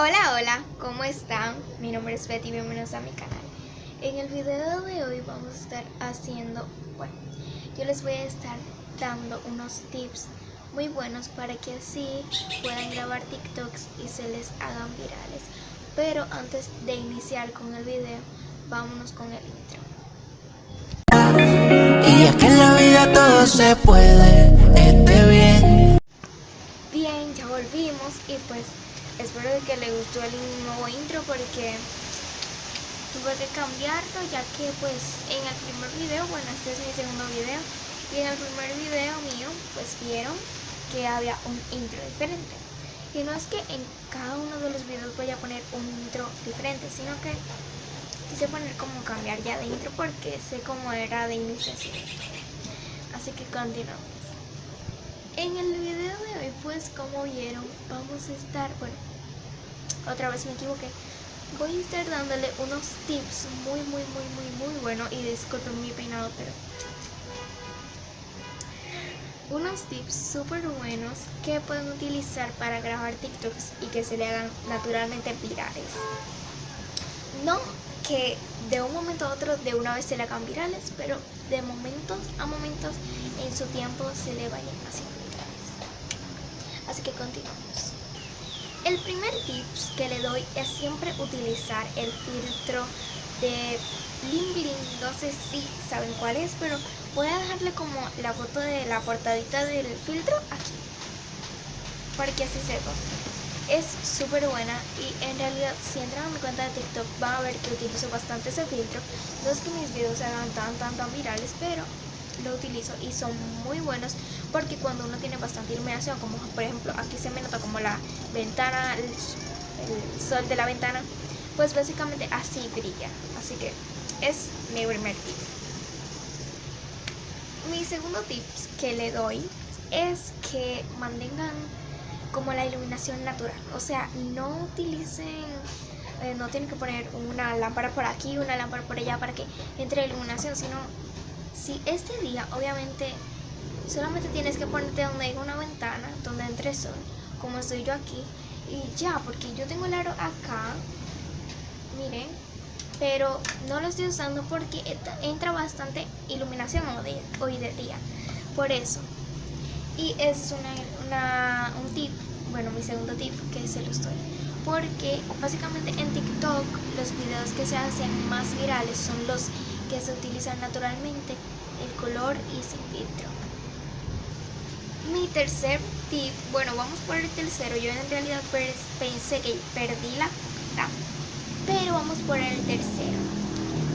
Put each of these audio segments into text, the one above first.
Hola, hola, ¿cómo están? Mi nombre es Betty, bienvenidos a mi canal. En el video de hoy vamos a estar haciendo, bueno, yo les voy a estar dando unos tips muy buenos para que así puedan grabar TikToks y se les hagan virales. Pero antes de iniciar con el video, vámonos con el intro. Y es que en la vida todo se puede, que les gustó el nuevo intro porque tuve que cambiarlo ya que pues en el primer video, bueno este es mi segundo video y en el primer video mío pues vieron que había un intro diferente. Y no es que en cada uno de los videos voy a poner un intro diferente sino que quise poner como cambiar ya de intro porque sé cómo era de iniciación así que continuamos. En el video de hoy, pues como vieron, vamos a estar, bueno, otra vez me equivoqué, voy a estar dándole unos tips muy, muy, muy, muy, muy buenos y disculpen mi peinado, pero unos tips súper buenos que pueden utilizar para grabar TikToks y que se le hagan naturalmente virales. No que de un momento a otro de una vez se le hagan virales, pero de momentos a momentos en su tiempo se le vayan haciendo virales. Así que continuamos. El primer tips que le doy es siempre utilizar el filtro de Bling Bling. No sé si saben cuál es, pero voy a dejarle como la foto de la portadita del filtro aquí. Para que así sepa. Es súper buena y en realidad si entran a mi cuenta de TikTok van a ver que utilizo bastante ese filtro. No es que mis videos se hagan tan tan tan virales, pero lo utilizo y son muy buenos porque cuando uno tiene bastante iluminación, como por ejemplo aquí se me nota como la ventana, el, sol de la ventana, pues básicamente así brilla. Así que es mi primer tip. Mi segundo tip que le doy es que mantengan como la iluminación natural. O sea, no utilicen, eh, no tienen que poner una lámpara por aquí, una lámpara por allá para que entre iluminación, sino si este día, obviamente, solamente tienes que ponerte donde hay una ventana, donde entre sol, como estoy yo aquí, y ya, porque yo tengo el aro acá, miren, pero no lo estoy usando porque entra bastante iluminación hoy de día, por eso. Y es una, una, un tip, bueno, mi segundo tip que se lo estoy. Porque básicamente en TikTok los videos que se hacen más virales son los que se utilizan naturalmente el color y sin filtro. Mi tercer tip, bueno, vamos por el tercero. Yo en realidad pensé que perdí la cuenta, pero vamos por el tercero.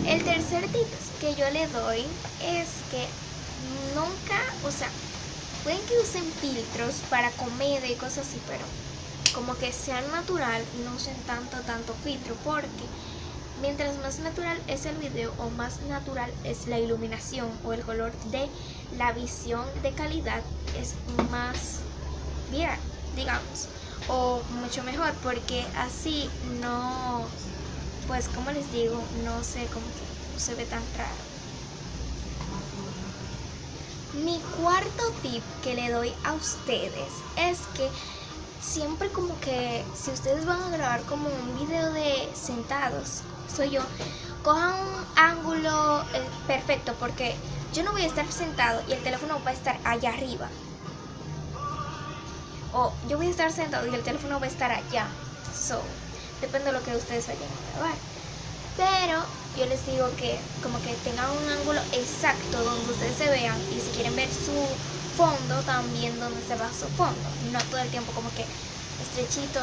El tercer tip que yo le doy es que nunca, o sea, pueden que usen filtros para comedia y cosas así, pero como que sean natural y no usen tanto, tanto filtro, porque mientras más natural es el video o más natural es la iluminación o el color de la visión de calidad, es más bien, digamos, o mucho mejor, porque así no, pues como les digo, no sé, como que se ve tan raro. Mi cuarto tip que le doy a ustedes es que siempre como que si ustedes van a grabar como un video de sentados, soy yo, cojan un ángulo eh, perfecto porque yo no voy a estar sentado y el teléfono va a estar allá arriba. O yo voy a estar sentado y el teléfono va a estar allá. So, depende de lo que ustedes vayan a grabar. Pero yo les digo que como que tengan un ángulo exacto donde ustedes se vean y si quieren ver su fondo también donde se va su fondo no todo el tiempo como que estrechito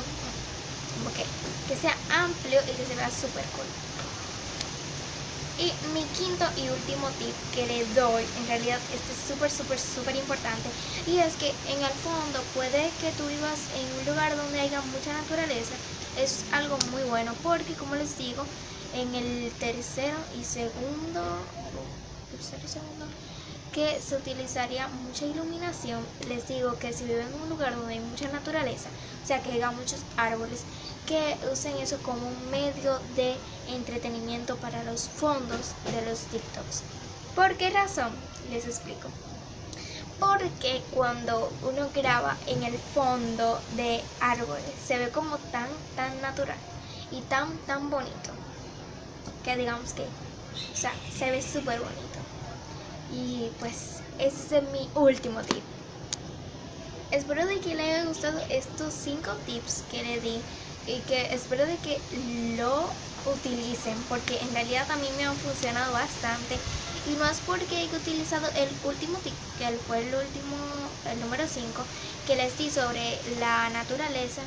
como que, que sea amplio y que se vea súper cool. Y mi quinto y último tip que le doy, en realidad este es súper, súper, súper importante, y es que en el fondo puede que tú vivas en un lugar donde haya mucha naturaleza, es algo muy bueno, porque como les digo, en el tercero y segundo, tercero y segundo, que se utilizaría mucha iluminación, les digo que si viven en un lugar donde hay mucha naturaleza, o sea que haya muchos árboles, que usen eso como un medio de entretenimiento para los fondos de los TikToks. ¿Por qué razón? Les explico. porque cuando uno graba en el fondo de árboles se ve como tan, tan natural y tan, tan bonito que digamos que, o sea, se ve súper bonito. Y pues ese es mi último tip. Espero de que le haya gustado estos 5 tips que le di y que espero de que lo utilicen porque en realidad a mí me han funcionado bastante y no es porque haya utilizado el último tip que fue el último el número 5 que les di sobre la naturaleza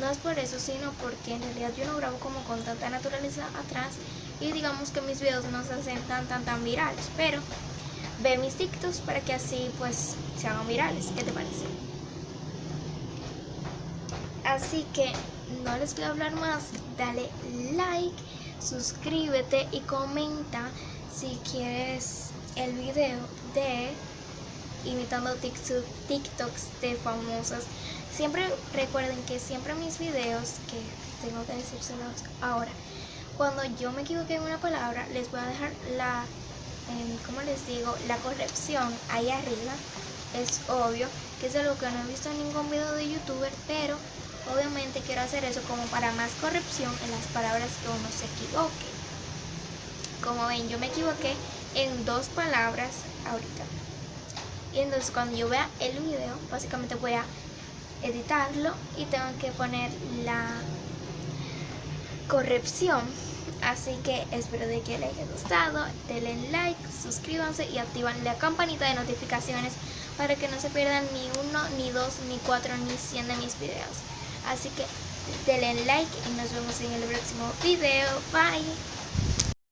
no es por eso sino porque en realidad yo no grabo como con tanta naturaleza atrás y digamos que mis videos no se hacen tan tan tan virales pero ve mis TikToks para que así pues se hagan virales ¿qué te parece? así que no les a hablar más, dale like, suscríbete y comenta si quieres el video de imitando TikToks de famosas. Siempre recuerden que siempre mis videos, que tengo que decírselos ahora, cuando yo me equivoqué en una palabra, les voy a dejar la, como les digo, la corrección ahí arriba. Es obvio que es algo que no he visto en ningún video de youtuber, pero Obviamente quiero hacer eso como para más corrección en las palabras que uno se equivoque. Como ven, yo me equivoqué en dos palabras ahorita. Y entonces cuando yo vea el video, básicamente voy a editarlo y tengo que poner la corrección. Así que espero de que les haya gustado, denle like, suscríbanse y activan la campanita de notificaciones para que no se pierdan ni uno, ni dos, ni cuatro, ni cien de mis videos. Así que denle like y nos vemos en el próximo video. Bye.